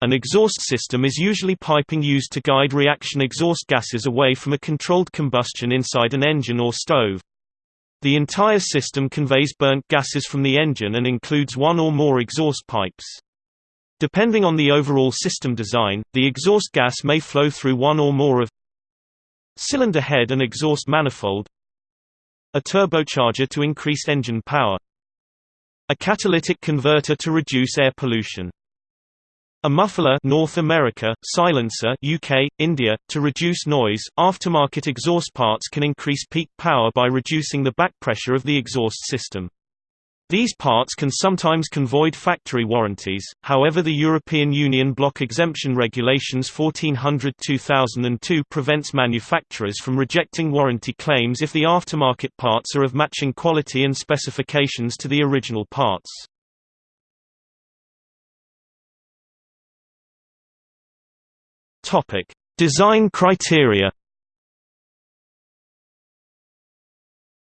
An exhaust system is usually piping used to guide reaction exhaust gases away from a controlled combustion inside an engine or stove. The entire system conveys burnt gases from the engine and includes one or more exhaust pipes. Depending on the overall system design, the exhaust gas may flow through one or more of cylinder head and exhaust manifold a turbocharger to increase engine power a catalytic converter to reduce air pollution a muffler North America, silencer UK, India, to reduce noise. Aftermarket exhaust parts can increase peak power by reducing the back pressure of the exhaust system. These parts can sometimes convoid factory warranties, however the European Union Block Exemption Regulations 1400-2002 prevents manufacturers from rejecting warranty claims if the aftermarket parts are of matching quality and specifications to the original parts. Topic: Design criteria.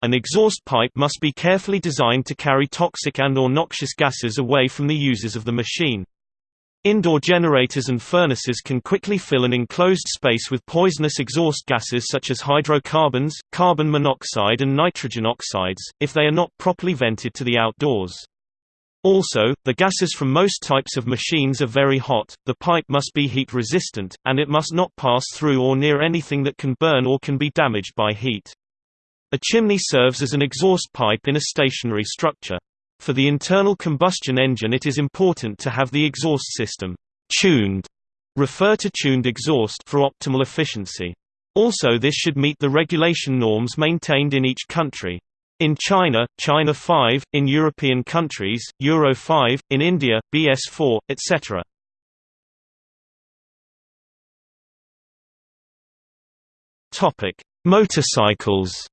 An exhaust pipe must be carefully designed to carry toxic and or noxious gases away from the users of the machine. Indoor generators and furnaces can quickly fill an enclosed space with poisonous exhaust gases such as hydrocarbons, carbon monoxide and nitrogen oxides, if they are not properly vented to the outdoors. Also, the gases from most types of machines are very hot, the pipe must be heat resistant, and it must not pass through or near anything that can burn or can be damaged by heat. A chimney serves as an exhaust pipe in a stationary structure. For the internal combustion engine it is important to have the exhaust system tuned refer to tuned exhaust for optimal efficiency. Also this should meet the regulation norms maintained in each country. In China, China 5, in European countries, Euro 5, in India, BS4, etc. Motorcycles.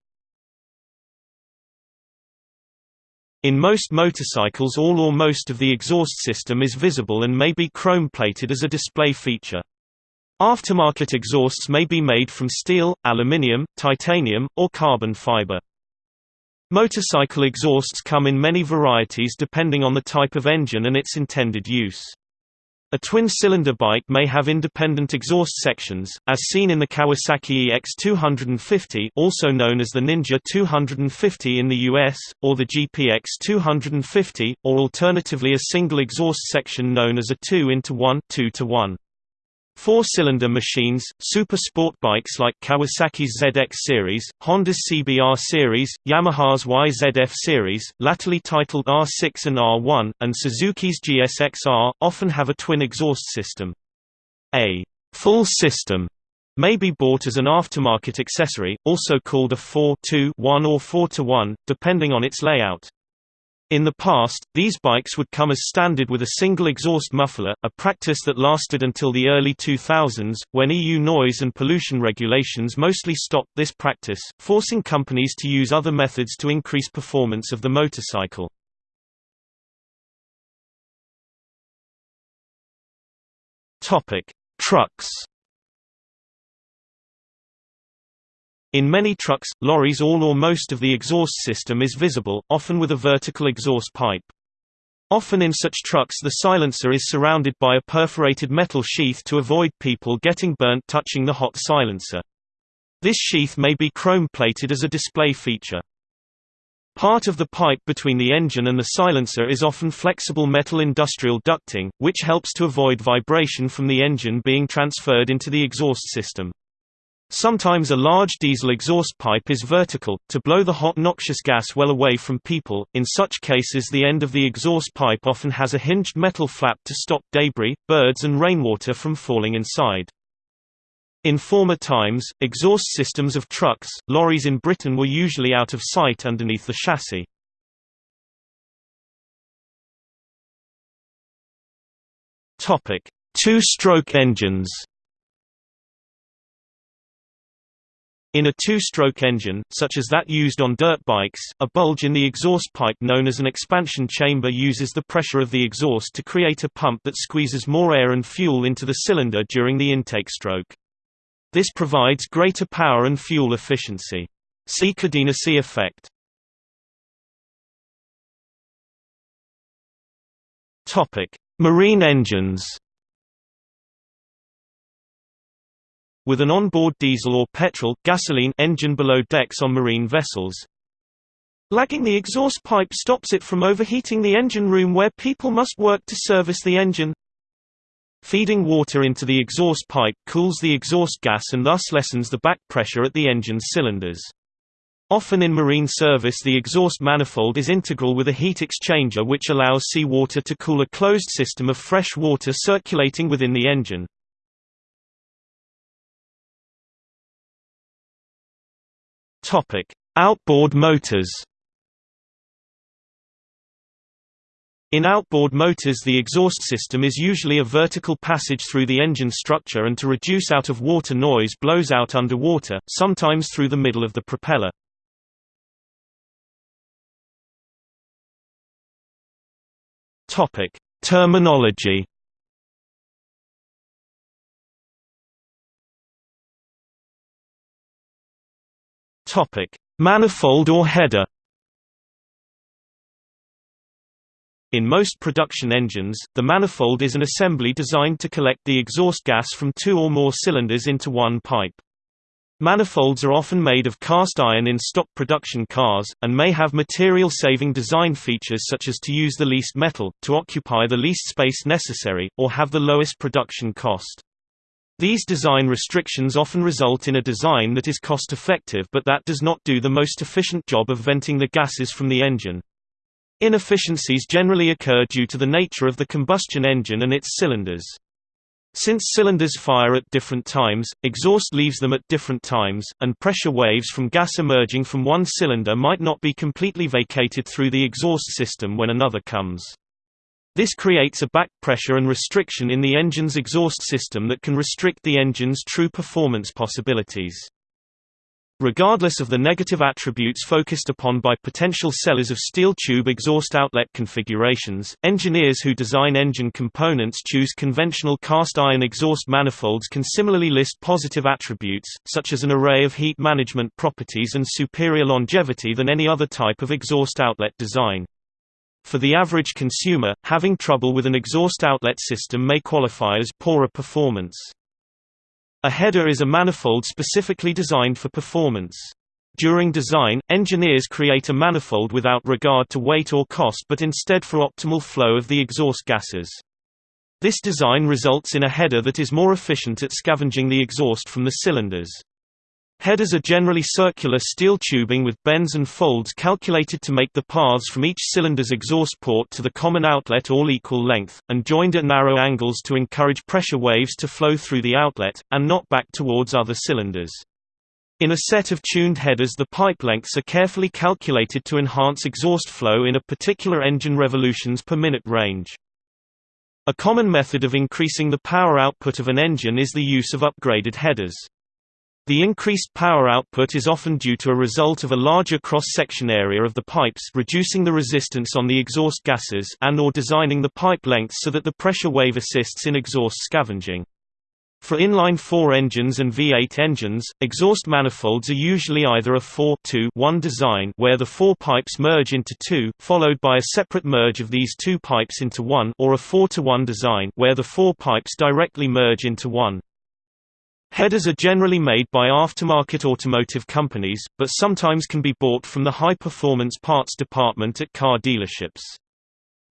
In most motorcycles all or most of the exhaust system is visible and may be chrome-plated as a display feature. Aftermarket exhausts may be made from steel, aluminium, titanium, or carbon fiber. Motorcycle exhausts come in many varieties depending on the type of engine and its intended use. A twin-cylinder bike may have independent exhaust sections, as seen in the Kawasaki EX250 also known as the Ninja 250 in the US, or the GPX 250, or alternatively a single exhaust section known as a 2 into 1 2 to 1. Four-cylinder machines, super sport bikes like Kawasaki's ZX series, Honda's CBR series, Yamaha's YZF series, latterly titled R6 and R1, and Suzuki's GSX-R, often have a twin exhaust system. A full system may be bought as an aftermarket accessory, also called a 4-2-1 or 4-1, depending on its layout. In the past, these bikes would come as standard with a single exhaust muffler, a practice that lasted until the early 2000s, when EU noise and pollution regulations mostly stopped this practice, forcing companies to use other methods to increase performance of the motorcycle. Trucks In many trucks, lorries all or most of the exhaust system is visible, often with a vertical exhaust pipe. Often in such trucks the silencer is surrounded by a perforated metal sheath to avoid people getting burnt touching the hot silencer. This sheath may be chrome-plated as a display feature. Part of the pipe between the engine and the silencer is often flexible metal industrial ducting, which helps to avoid vibration from the engine being transferred into the exhaust system. Sometimes a large diesel exhaust pipe is vertical, to blow the hot noxious gas well away from people, in such cases the end of the exhaust pipe often has a hinged metal flap to stop debris, birds and rainwater from falling inside. In former times, exhaust systems of trucks, lorries in Britain were usually out of sight underneath the chassis. Two-stroke engines In a two-stroke engine, such as that used on dirt bikes, a bulge in the exhaust pipe known as an expansion chamber uses the pressure of the exhaust to create a pump that squeezes more air and fuel into the cylinder during the intake stroke. This provides greater power and fuel efficiency. See Kadenacy effect. Marine engines with an onboard diesel or petrol gasoline engine below decks on marine vessels. Lagging the exhaust pipe stops it from overheating the engine room where people must work to service the engine. Feeding water into the exhaust pipe cools the exhaust gas and thus lessens the back pressure at the engine's cylinders. Often in marine service the exhaust manifold is integral with a heat exchanger which allows seawater to cool a closed system of fresh water circulating within the engine. Outboard motors In outboard motors the exhaust system is usually a vertical passage through the engine structure and to reduce out-of-water noise blows out underwater, sometimes through the middle of the propeller. Terminology Manifold or header In most production engines, the manifold is an assembly designed to collect the exhaust gas from two or more cylinders into one pipe. Manifolds are often made of cast iron in stock production cars, and may have material-saving design features such as to use the least metal, to occupy the least space necessary, or have the lowest production cost. These design restrictions often result in a design that is cost-effective but that does not do the most efficient job of venting the gases from the engine. Inefficiencies generally occur due to the nature of the combustion engine and its cylinders. Since cylinders fire at different times, exhaust leaves them at different times, and pressure waves from gas emerging from one cylinder might not be completely vacated through the exhaust system when another comes. This creates a back pressure and restriction in the engine's exhaust system that can restrict the engine's true performance possibilities. Regardless of the negative attributes focused upon by potential sellers of steel tube exhaust outlet configurations, engineers who design engine components choose conventional cast iron exhaust manifolds can similarly list positive attributes, such as an array of heat management properties and superior longevity than any other type of exhaust outlet design. For the average consumer, having trouble with an exhaust outlet system may qualify as poorer performance. A header is a manifold specifically designed for performance. During design, engineers create a manifold without regard to weight or cost but instead for optimal flow of the exhaust gases. This design results in a header that is more efficient at scavenging the exhaust from the cylinders. Headers are generally circular steel tubing with bends and folds calculated to make the paths from each cylinder's exhaust port to the common outlet all equal length, and joined at narrow angles to encourage pressure waves to flow through the outlet, and not back towards other cylinders. In a set of tuned headers the pipe lengths are carefully calculated to enhance exhaust flow in a particular engine revolutions per minute range. A common method of increasing the power output of an engine is the use of upgraded headers. The increased power output is often due to a result of a larger cross-section area of the pipes reducing the resistance on the exhaust gases and or designing the pipe length so that the pressure wave assists in exhaust scavenging. For inline-4 engines and V8 engines, exhaust manifolds are usually either a 4-2-1 design where the four pipes merge into two, followed by a separate merge of these two pipes into one or a four-to-one design where the four pipes directly merge into one. Headers are generally made by aftermarket automotive companies, but sometimes can be bought from the high-performance parts department at car dealerships.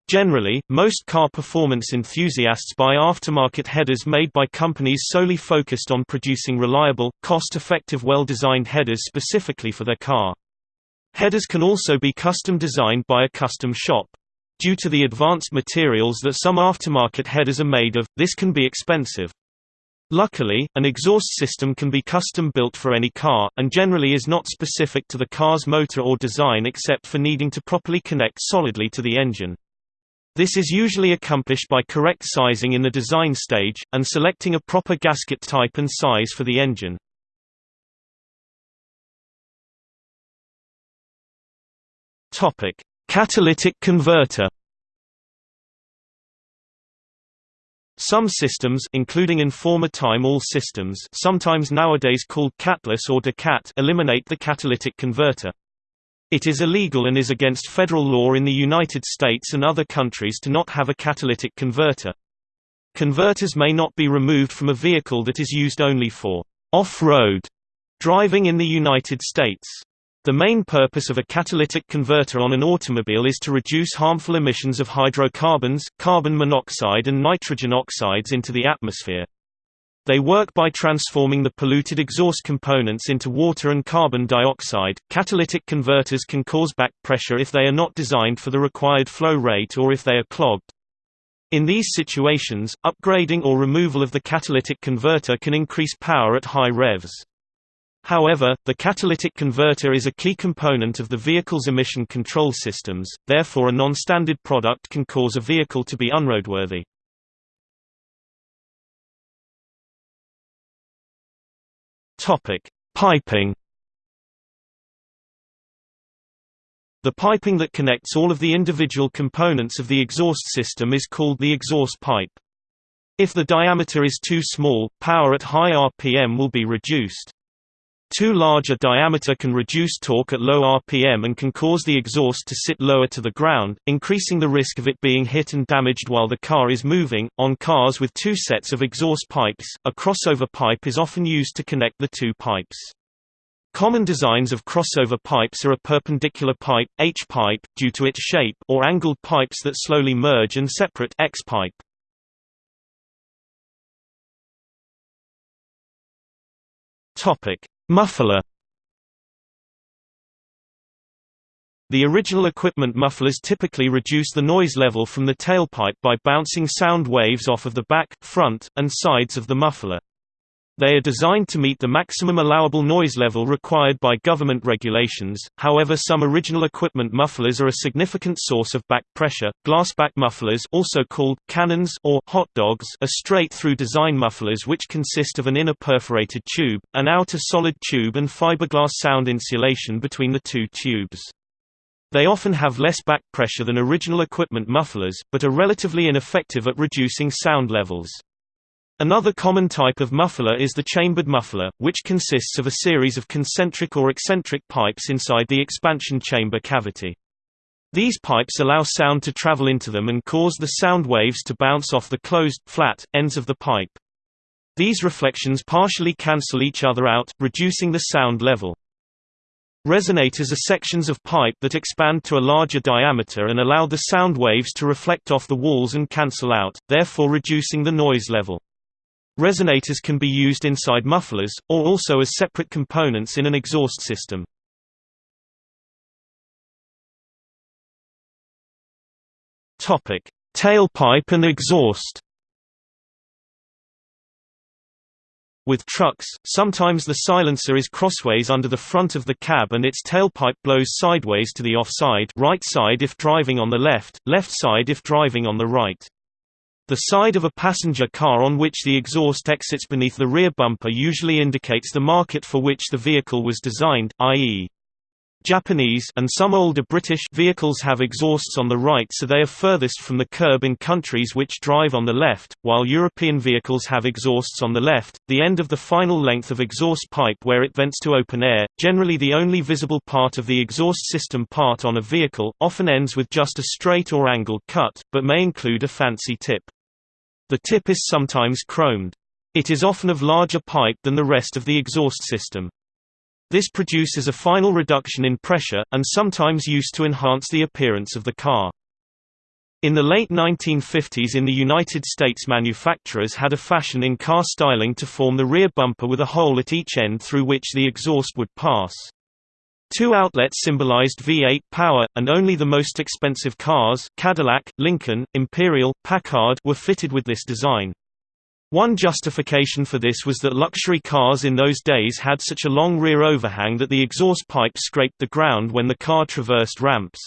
Generally, most car performance enthusiasts buy aftermarket headers made by companies solely focused on producing reliable, cost-effective well-designed headers specifically for their car. Headers can also be custom designed by a custom shop. Due to the advanced materials that some aftermarket headers are made of, this can be expensive. Luckily, an exhaust system can be custom built for any car, and generally is not specific to the car's motor or design except for needing to properly connect solidly to the engine. This is usually accomplished by correct sizing in the design stage, and selecting a proper gasket type and size for the engine. Catalytic converter Some systems including in former time all systems sometimes nowadays called catless or decat eliminate the catalytic converter. It is illegal and is against federal law in the United States and other countries to not have a catalytic converter. Converters may not be removed from a vehicle that is used only for off-road driving in the United States. The main purpose of a catalytic converter on an automobile is to reduce harmful emissions of hydrocarbons, carbon monoxide and nitrogen oxides into the atmosphere. They work by transforming the polluted exhaust components into water and carbon dioxide. Catalytic converters can cause back pressure if they are not designed for the required flow rate or if they are clogged. In these situations, upgrading or removal of the catalytic converter can increase power at high revs. However, the catalytic converter is a key component of the vehicle's emission control systems, therefore a non-standard product can cause a vehicle to be unroadworthy. Piping The piping that connects all of the individual components of the exhaust system is called the exhaust pipe. If the diameter is too small, power at high RPM will be reduced. Too large a diameter can reduce torque at low RPM and can cause the exhaust to sit lower to the ground, increasing the risk of it being hit and damaged while the car is moving. On cars with two sets of exhaust pipes, a crossover pipe is often used to connect the two pipes. Common designs of crossover pipes are a perpendicular pipe H-pipe, due to its shape, or angled pipes that slowly merge and separate X-pipe. Topic: Muffler The original equipment mufflers typically reduce the noise level from the tailpipe by bouncing sound waves off of the back, front, and sides of the muffler. They are designed to meet the maximum allowable noise level required by government regulations, however some original equipment mufflers are a significant source of back pressure. Glasspack mufflers also called cannons or hot dogs are straight-through design mufflers which consist of an inner perforated tube, an outer solid tube and fiberglass sound insulation between the two tubes. They often have less back pressure than original equipment mufflers, but are relatively ineffective at reducing sound levels. Another common type of muffler is the chambered muffler, which consists of a series of concentric or eccentric pipes inside the expansion chamber cavity. These pipes allow sound to travel into them and cause the sound waves to bounce off the closed, flat, ends of the pipe. These reflections partially cancel each other out, reducing the sound level. Resonators are sections of pipe that expand to a larger diameter and allow the sound waves to reflect off the walls and cancel out, therefore reducing the noise level. Resonators can be used inside mufflers, or also as separate components in an exhaust system. Tailpipe and exhaust With trucks, sometimes the silencer is crossways under the front of the cab and its tailpipe blows sideways to the offside right side if driving on the left, left side if driving on the right. The side of a passenger car on which the exhaust exits beneath the rear bumper usually indicates the market for which the vehicle was designed, i.e. Japanese and some older British vehicles have exhausts on the right so they are furthest from the curb in countries which drive on the left, while European vehicles have exhausts on the left, the end of the final length of exhaust pipe where it vents to open air, generally the only visible part of the exhaust system part on a vehicle, often ends with just a straight or angled cut, but may include a fancy tip. The tip is sometimes chromed. It is often of larger pipe than the rest of the exhaust system. This produces a final reduction in pressure, and sometimes used to enhance the appearance of the car. In the late 1950s in the United States manufacturers had a fashion in car styling to form the rear bumper with a hole at each end through which the exhaust would pass. Two outlets symbolized V8 power, and only the most expensive cars Cadillac, Lincoln, Imperial, Packard were fitted with this design. One justification for this was that luxury cars in those days had such a long rear overhang that the exhaust pipe scraped the ground when the car traversed ramps.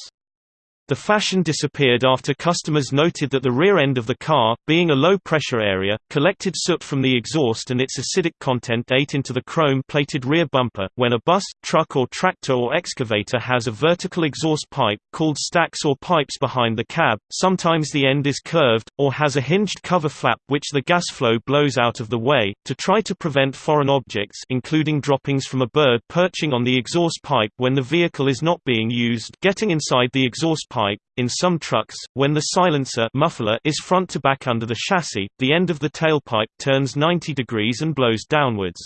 The fashion disappeared after customers noted that the rear end of the car, being a low-pressure area, collected soot from the exhaust and its acidic content ate into the chrome-plated rear bumper. When a bus, truck or tractor or excavator has a vertical exhaust pipe, called stacks or pipes behind the cab, sometimes the end is curved, or has a hinged cover flap which the gas flow blows out of the way, to try to prevent foreign objects including droppings from a bird perching on the exhaust pipe when the vehicle is not being used getting inside the exhaust pipe pipe. In some trucks, when the silencer muffler is front to back under the chassis, the end of the tailpipe turns 90 degrees and blows downwards.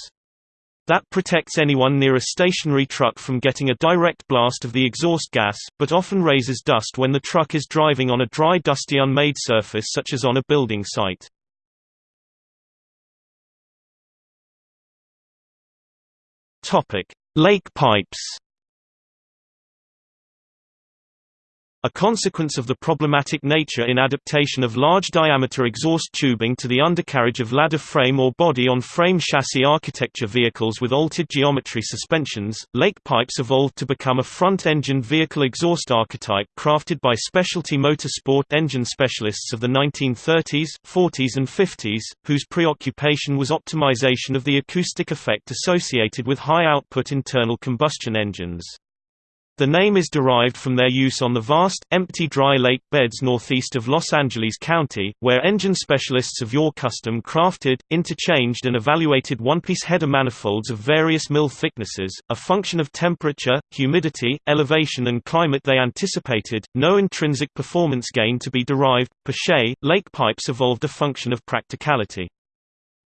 That protects anyone near a stationary truck from getting a direct blast of the exhaust gas, but often raises dust when the truck is driving on a dry dusty unmade surface such as on a building site. Lake pipes A consequence of the problematic nature in adaptation of large-diameter exhaust tubing to the undercarriage of ladder frame or body-on-frame chassis architecture vehicles with altered geometry suspensions, lake pipes evolved to become a front-engine vehicle exhaust archetype crafted by specialty motorsport engine specialists of the 1930s, 40s and 50s, whose preoccupation was optimization of the acoustic effect associated with high-output internal combustion engines. The name is derived from their use on the vast, empty dry lake beds northeast of Los Angeles County, where engine specialists of Your Custom crafted, interchanged and evaluated one-piece header manifolds of various mill thicknesses, a function of temperature, humidity, elevation and climate they anticipated, no intrinsic performance gain to be derived. Per lake pipes evolved a function of practicality.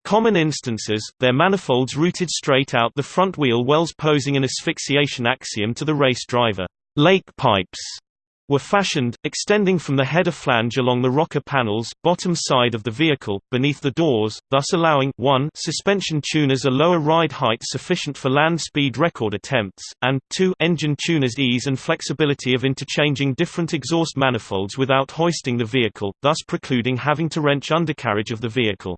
Common instances, their manifolds routed straight out the front wheel wells posing an asphyxiation axiom to the race driver. Lake pipes were fashioned, extending from the header flange along the rocker panels, bottom side of the vehicle, beneath the doors, thus allowing 1 suspension tuners a lower ride height sufficient for land speed record attempts, and 2 engine tuners ease and flexibility of interchanging different exhaust manifolds without hoisting the vehicle, thus precluding having to wrench undercarriage of the vehicle.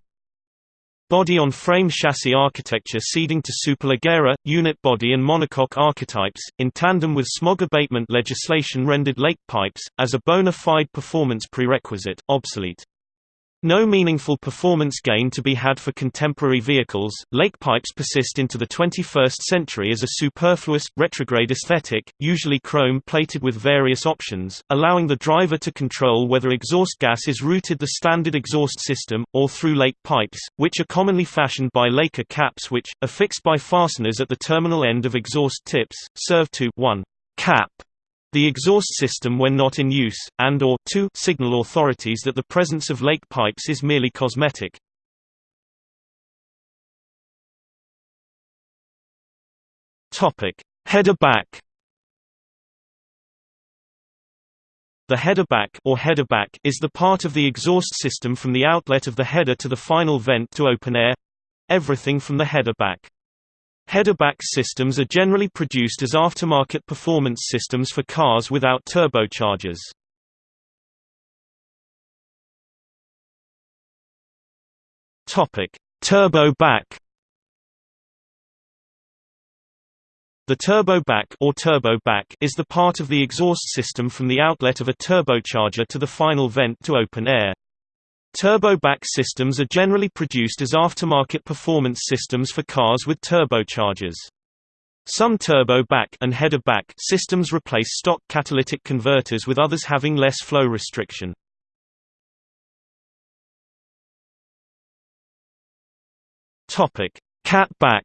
Body-on-frame chassis architecture ceding to Superleggera, unit body and monocoque archetypes, in tandem with smog abatement legislation rendered lake pipes, as a bona fide performance prerequisite, obsolete. No meaningful performance gain to be had for contemporary vehicles, lake pipes persist into the 21st century as a superfluous, retrograde aesthetic, usually chrome-plated with various options, allowing the driver to control whether exhaust gas is routed the standard exhaust system, or through lake pipes, which are commonly fashioned by laker caps which, affixed by fasteners at the terminal end of exhaust tips, serve to 1. cap the exhaust system when not in use, and or 2 signal authorities that the presence of lake pipes is merely cosmetic. Header back. The header back or header back is the part of the exhaust system from the outlet of the header to the final vent to open air everything from the header back. Headerback systems are generally produced as aftermarket performance systems for cars without turbochargers. Topic: Turbo back. The turbo back or turbo back is the part of the exhaust system from the outlet of a turbocharger to the final vent to open air. Turbo-back systems are generally produced as aftermarket performance systems for cars with turbochargers. Some turbo-back and header-back systems replace stock catalytic converters with others having less flow restriction. Topic: Catback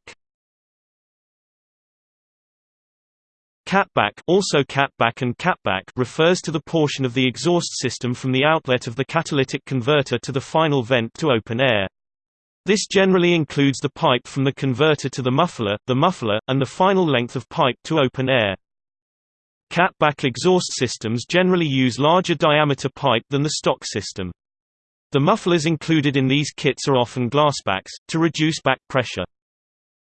Catback also catback and catback refers to the portion of the exhaust system from the outlet of the catalytic converter to the final vent to open air. This generally includes the pipe from the converter to the muffler, the muffler, and the final length of pipe to open air. Catback exhaust systems generally use larger diameter pipe than the stock system. The mufflers included in these kits are often glasspacks, to reduce back pressure.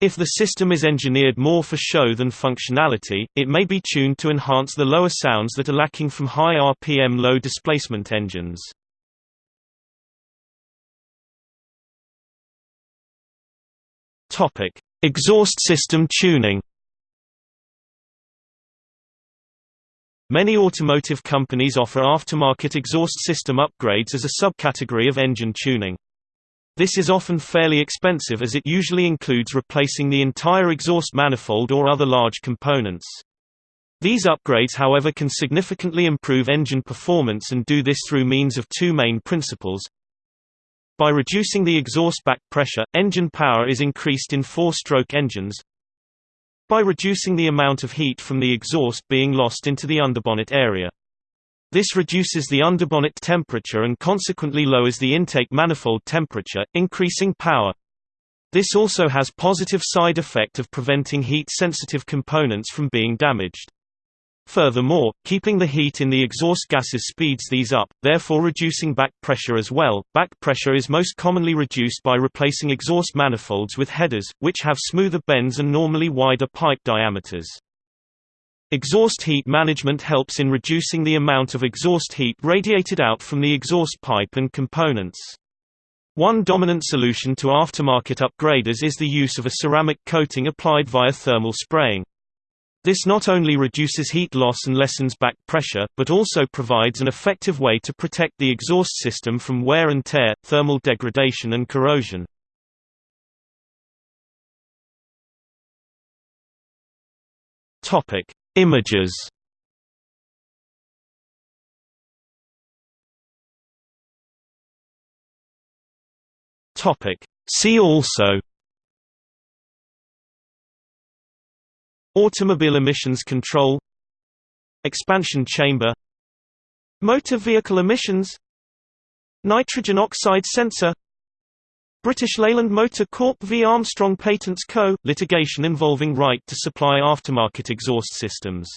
If the system is engineered more for show than functionality, it may be tuned to enhance the lower sounds that are lacking from high RPM low displacement engines. Topic: Exhaust system tuning. Many automotive companies offer aftermarket exhaust system upgrades as a subcategory of engine tuning. This is often fairly expensive as it usually includes replacing the entire exhaust manifold or other large components. These upgrades however can significantly improve engine performance and do this through means of two main principles. By reducing the exhaust back pressure, engine power is increased in four-stroke engines. By reducing the amount of heat from the exhaust being lost into the underbonnet area. This reduces the underbonnet temperature and consequently lowers the intake manifold temperature, increasing power. This also has positive side effect of preventing heat-sensitive components from being damaged. Furthermore, keeping the heat in the exhaust gases speeds these up, therefore reducing back pressure as well. Back pressure is most commonly reduced by replacing exhaust manifolds with headers, which have smoother bends and normally wider pipe diameters. Exhaust heat management helps in reducing the amount of exhaust heat radiated out from the exhaust pipe and components. One dominant solution to aftermarket upgraders is the use of a ceramic coating applied via thermal spraying. This not only reduces heat loss and lessens back pressure, but also provides an effective way to protect the exhaust system from wear and tear, thermal degradation and corrosion. Images. Topic. See also. Automobile emissions control. Expansion chamber. Motor vehicle emissions. Nitrogen oxide sensor British Leyland Motor Corp v Armstrong Patents Co. litigation involving right to supply aftermarket exhaust systems